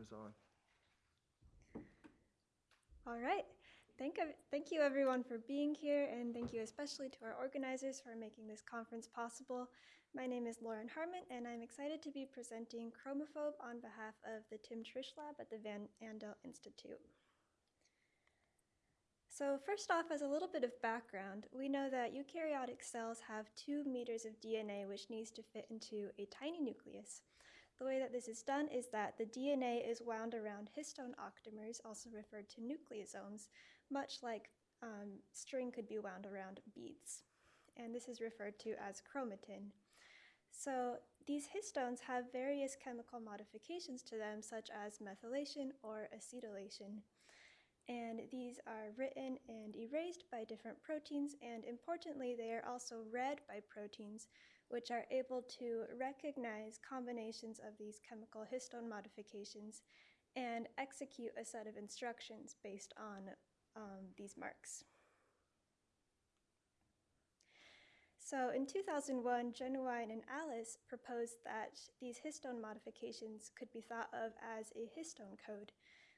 is on. All right. Thank, thank you everyone for being here and thank you especially to our organizers for making this conference possible. My name is Lauren Harmon and I'm excited to be presenting Chromophobe on behalf of the Tim Triche Lab at the Van Andel Institute. So first off, as a little bit of background, we know that eukaryotic cells have two meters of DNA which needs to fit into a tiny nucleus. The way that this is done is that the DNA is wound around histone octamers, also referred to nucleosomes, much like um, string could be wound around beads. And this is referred to as chromatin. So these histones have various chemical modifications to them, such as methylation or acetylation. And these are written and erased by different proteins, and importantly, they are also read by proteins, which are able to recognize combinations of these chemical histone modifications and execute a set of instructions based on um, these marks. So in 2001, Jenuwein and Allis proposed that these histone modifications could be thought of as a histone code,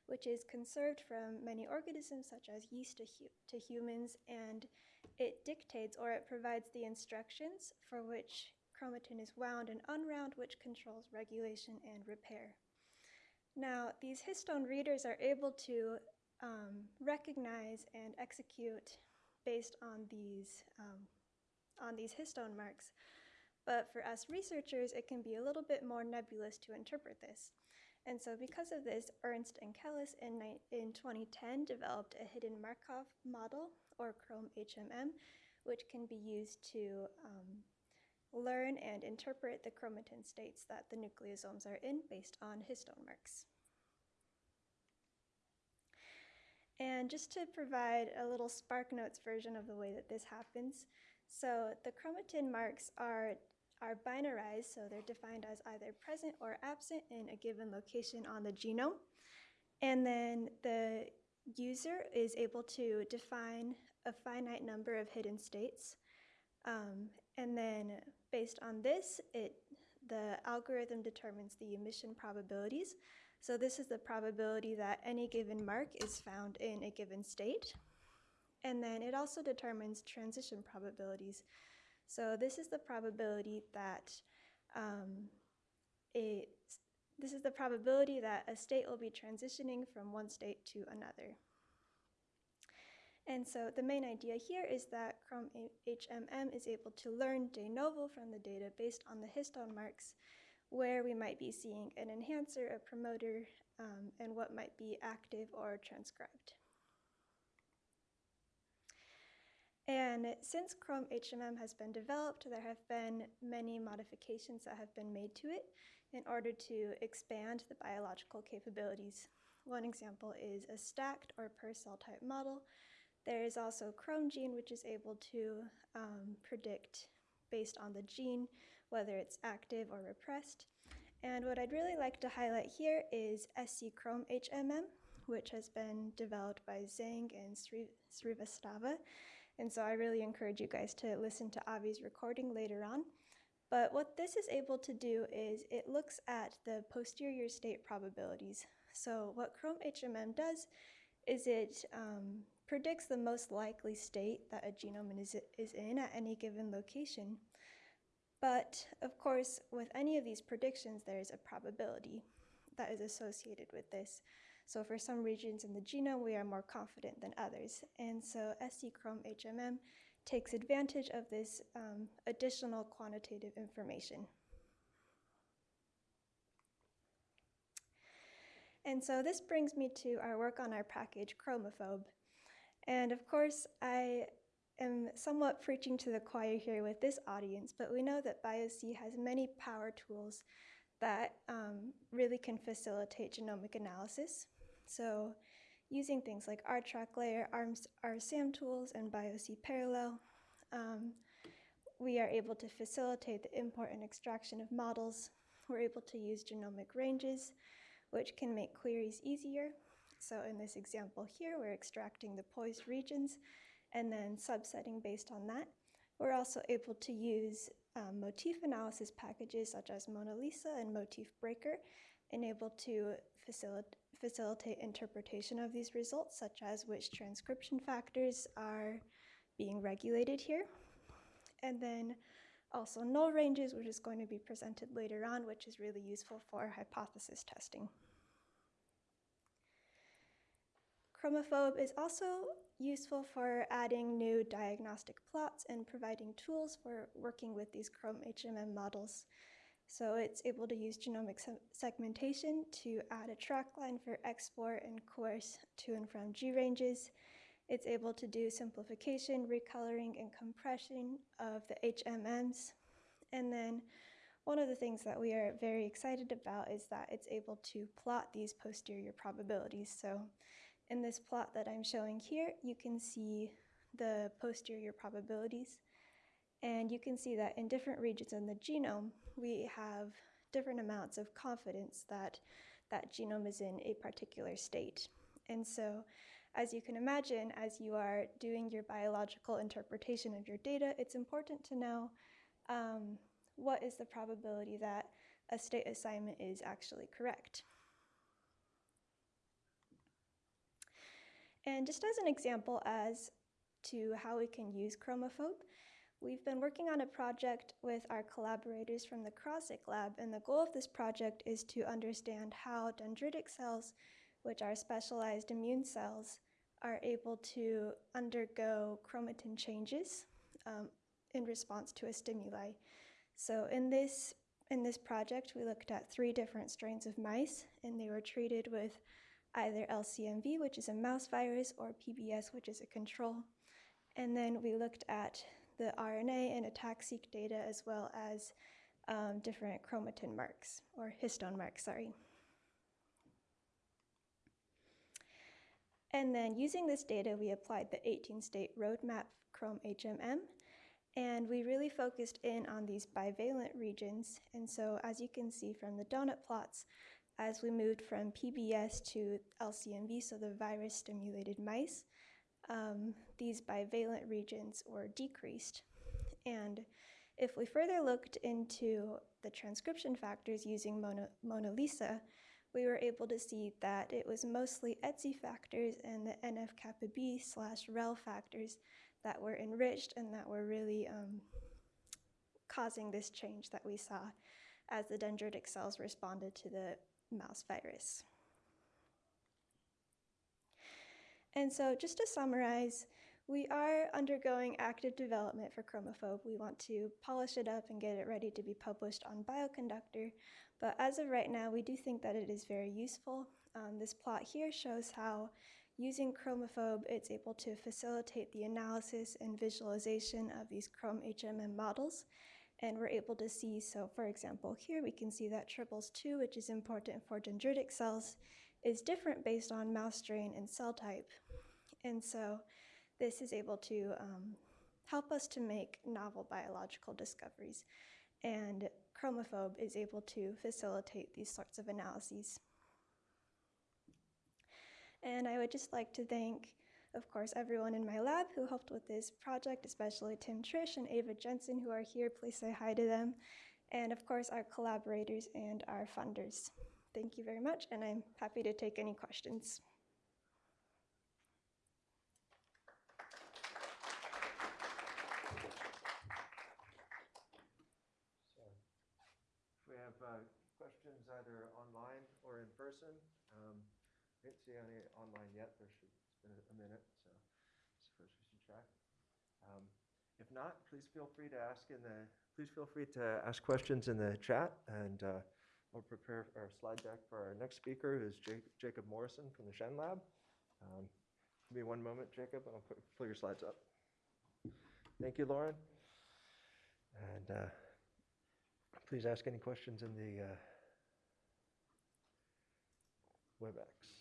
which is conserved from many organisms such as yeast to, hu to humans, and it dictates or it provides the instructions for which chromatin is wound and unwound, which controls regulation and repair. Now, these histone readers are able to um, recognize and execute based on these, um, on these histone marks. But for us researchers, it can be a little bit more nebulous to interpret this. And so because of this, Ernst and Kellis in, in 2010 developed a hidden Markov model, or Chrome HMM, which can be used to um, learn and interpret the chromatin states that the nucleosomes are in based on histone marks. And just to provide a little SparkNotes version of the way that this happens, so the chromatin marks are are binarized, so they're defined as either present or absent in a given location on the genome. And then the user is able to define a finite number of hidden states. Um, and then based on this, it, the algorithm determines the emission probabilities. So this is the probability that any given mark is found in a given state. And then it also determines transition probabilities. So this is the probability that um, this is the probability that a state will be transitioning from one state to another. And so the main idea here is that Chrome HMM is able to learn de novo from the data based on the histone marks where we might be seeing an enhancer, a promoter, um, and what might be active or transcribed. And since Chrome HMM has been developed, there have been many modifications that have been made to it in order to expand the biological capabilities. One example is a stacked or per cell type model. There is also ChromGene, which is able to um, predict based on the gene whether it's active or repressed. And what I'd really like to highlight here is SC Chrome HMM, which has been developed by Zhang and Srivastava. And so I really encourage you guys to listen to Avi's recording later on. But what this is able to do is it looks at the posterior state probabilities. So what Chrome HMM does is it um, predicts the most likely state that a genome is, is in at any given location. But of course, with any of these predictions, there is a probability that is associated with this. So for some regions in the genome, we are more confident than others. And so SC Chrome HMM takes advantage of this um, additional quantitative information. And so this brings me to our work on our package Chromophobe. And of course, I am somewhat preaching to the choir here with this audience, but we know that BioC has many power tools that um, really can facilitate genomic analysis. So using things like rtracklayer, our SAM tools, and BiocParallel, um, we are able to facilitate the import and extraction of models. We're able to use genomic ranges, which can make queries easier. So in this example here, we're extracting the poised regions and then subsetting based on that. We're also able to use um, motif analysis packages such as monaLisa and Motif Breaker and able to facilit- facilitate interpretation of these results, such as which transcription factors are being regulated here. And then also nullranges, which is going to be presented later on, which is really useful for hypothesis testing. Chromophobe is also useful for adding new diagnostic plots and providing tools for working with these Chrome HMM models. So it's able to use genomic se segmentation to add a track line for export and course to and from GRanges. It's able to do simplification, recoloring, and compression of the HMMs. And then one of the things that we are very excited about is that it's able to plot these posterior probabilities. So in this plot that I'm showing here, you can see the posterior probabilities. And you can see that in different regions in the genome, we have different amounts of confidence that that genome is in a particular state. And so, as you can imagine, as you are doing your biological interpretation of your data, it's important to know um, what is the probability that a state assignment is actually correct. And just as an example as to how we can use Chromophobe, we've been working on a project with our collaborators from the Krosigk lab, and the goal of this project is to understand how dendritic cells, which are specialized immune cells, are able to undergo chromatin changes um, in response to a stimuli. So in this in this project, we looked at three different strains of mice, and they were treated with either LCMV, which is a mouse virus, or PBS, which is a control. And then we looked at the RNA and ATAC-seq data as well as um, different chromatin marks, or histone marks, sorry. And then using this data, we applied the 18-state roadmap Chrome HMM, and we really focused in on these bivalent regions. And so as you can see from the donut plots, as we moved from PBS to LCMV, so the virus stimulated mice, um, these bivalent regions were decreased. And if we further looked into the transcription factors using Mona, monaLisa, we were able to see that it was mostly ETSI factors and the NF kappa B slash REL factors that were enriched and that were really um, causing this change that we saw as the dendritic cells responded to the mouse virus. And so just to summarize, we are undergoing active development for Chromophobe. We want to polish it up and get it ready to be published on Bioconductor. But as of right now, we do think that it is very useful. Um, this plot here shows how using Chromophobe, it's able to facilitate the analysis and visualization of these Chrome HMM models and we're able to see, so for example, here we can see that triples 2, which is important for dendritic cells, is different based on mouse strain and cell type. And so this is able to um, help us to make novel biological discoveries. And Chromophobe is able to facilitate these sorts of analyses. And I would just like to thank of course, everyone in my lab who helped with this project, especially Tim Triche and Ava Jensen who are here, please say hi to them. And of course, our collaborators and our funders. Thank you very much, and I'm happy to take any questions. If we have uh, questions either online or in person, um, I didn't see any online yet. There should a, a minute, so first we should try. Um, if not, please feel free to ask in the, please feel free to ask questions in the chat and uh, we'll prepare our slide deck for our next speaker, who's Jake, Jacob Morrison from the Shen Lab. Um, give me one moment, Jacob, and I'll put, pull your slides up. Thank you, Lauren. And uh, please ask any questions in the uh, WebEx.